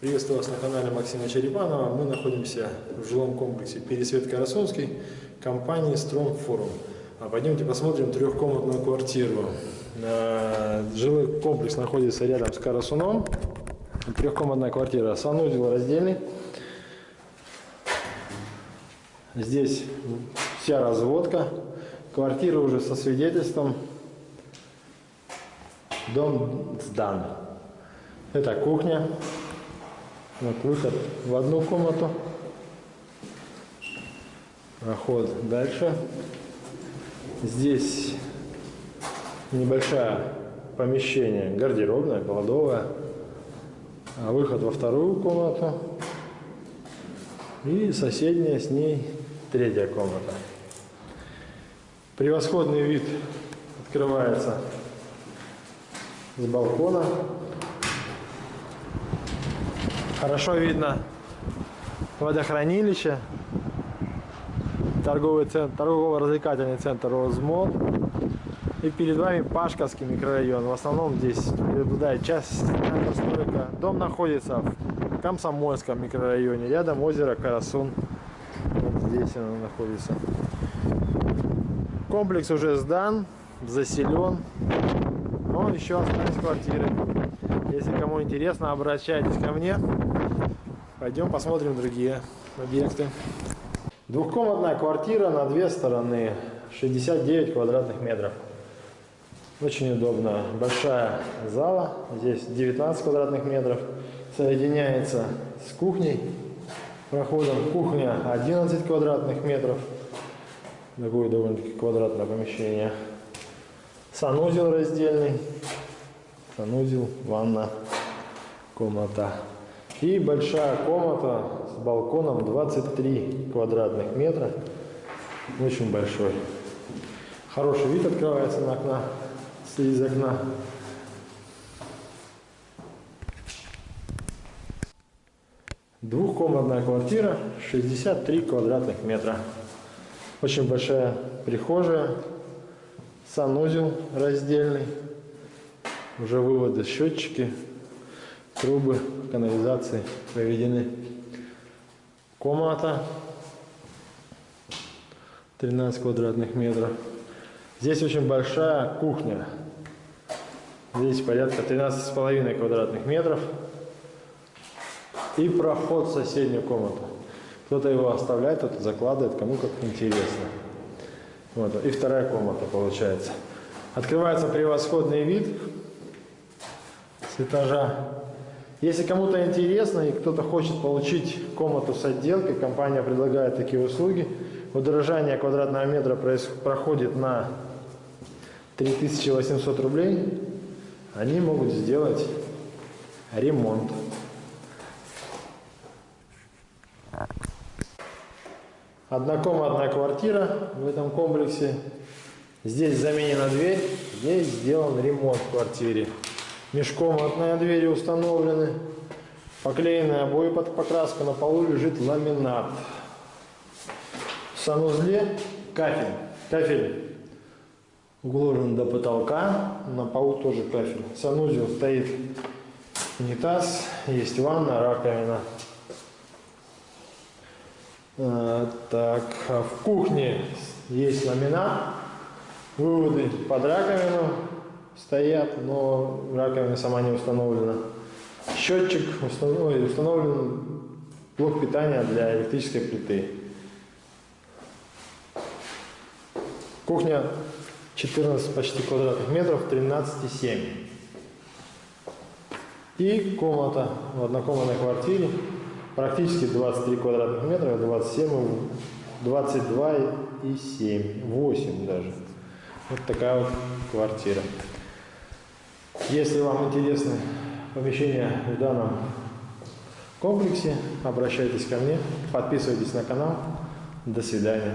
Приветствую вас на канале Максима Черепанова. Мы находимся в жилом комплексе Пересвет Карасунский компании Forum. А пойдемте посмотрим трехкомнатную квартиру. Э, Жилой комплекс находится рядом с Карасуном. Трехкомнатная квартира, санузел раздельный. Здесь вся разводка. Квартира уже со свидетельством. Дом сдан. Это кухня. Вот выход в одну комнату. Проход дальше. Здесь небольшое помещение, гардеробная, кладовая. А выход во вторую комнату. И соседняя с ней третья комната. Превосходный вид открывается с балкона. Хорошо видно водохранилище, торговый центр, торгово-развлекательный центр Розмод. И перед вами Пашковский микрорайон. В основном здесь преобладает часть постройка. Дом находится в Комсомольском микрорайоне. Рядом озеро Карасун. Вот здесь оно находится. Комплекс уже сдан, заселен. Но еще остались квартиры. Если кому интересно, обращайтесь ко мне. Пойдем посмотрим другие объекты. Двухкомнатная квартира на две стороны, 69 квадратных метров. Очень удобно. Большая зала, здесь 19 квадратных метров. Соединяется с кухней. Проходом кухня 11 квадратных метров. Такое довольно-таки квадратное помещение. Санузел раздельный. Санузел, ванна, комната. И большая комната с балконом 23 квадратных метра. Очень большой. Хороший вид открывается на окна, из окна. Двухкомнатная квартира, 63 квадратных метра. Очень большая прихожая, санузел раздельный, уже выводы, счетчики, трубы канализации проведены. Комната 13 квадратных метров. Здесь очень большая кухня. Здесь порядка 13,5 квадратных метров. И проход в соседнюю комнату. Кто-то его оставляет, кто-то закладывает, кому как интересно. Вот. И вторая комната получается. Открывается превосходный вид этажа. Если кому-то интересно и кто-то хочет получить комнату с отделкой, компания предлагает такие услуги. Удорожание квадратного метра проходит на 3800 рублей. Они могут сделать ремонт. Однокомнатная квартира в этом комплексе. Здесь заменена дверь, здесь сделан ремонт в квартире. Межкомнатные двери установлены. Поклеенные обои под покраску. На полу лежит ламинат. В санузле кафель. Кафель уложен до потолка. На полу тоже кафель. Санузел стоит унитаз. Есть ванна, раковина. А, так, а в кухне есть ламинат. Выводы под раковину стоят, но раковина сама не установлена. Счетчик установлен, установлен блок питания для электрической плиты. Кухня 14 почти квадратных метров, 13,7. И комната в однокомнатной квартире, практически 23 квадратных метра, 27, 22 и 7, 8 даже. Вот такая вот квартира. Если вам интересны помещения в данном комплексе, обращайтесь ко мне, подписывайтесь на канал. До свидания.